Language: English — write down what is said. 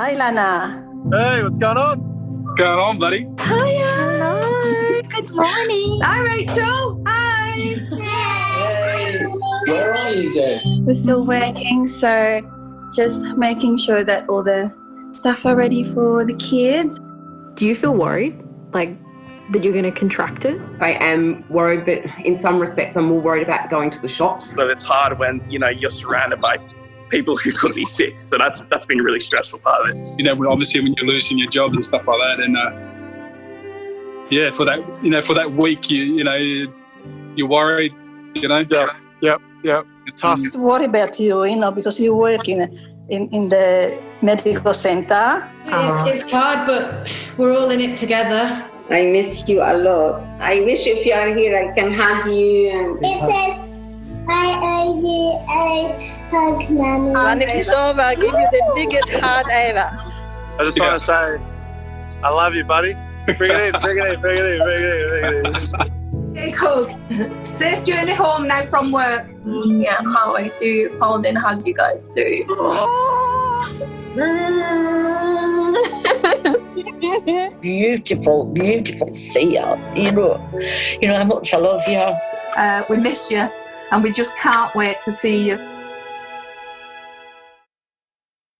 Hi, Lana. Hey, what's going on? What's going on, buddy? Hiya. Good morning. Hi, Rachel. Hi. Hey, where are you, Jay? We're still working, so just making sure that all the stuff are ready for the kids. Do you feel worried? Like that you're going to contract it? I am worried, but in some respects, I'm more worried about going to the shops. So it's hard when you know you're surrounded by people who could be sick. So that's that's been a really stressful part of it. You know, obviously when you're losing your job and stuff like that, and uh, yeah, for that you know for that week, you you know you're worried. You know. Yeah. Yep. Yep. It's Tough. Worry about you, you know, because you work in in, in the medical center. It's hard, but we're all in it together. I miss you a lot. I wish if you are here, I can hug you. And It says, I owe you a hug, Mommy. And if it's over, give you the biggest hug ever. I just want to say, I love you, buddy. Bring it in, bring it in, bring it in, bring it in, bring it in. Hey, cool. Safe journey home now from work. Yeah, can't wait to hold and hug you guys soon. beautiful, beautiful to see you. You know, you know how much I love you. Uh, we miss you and we just can't wait to see you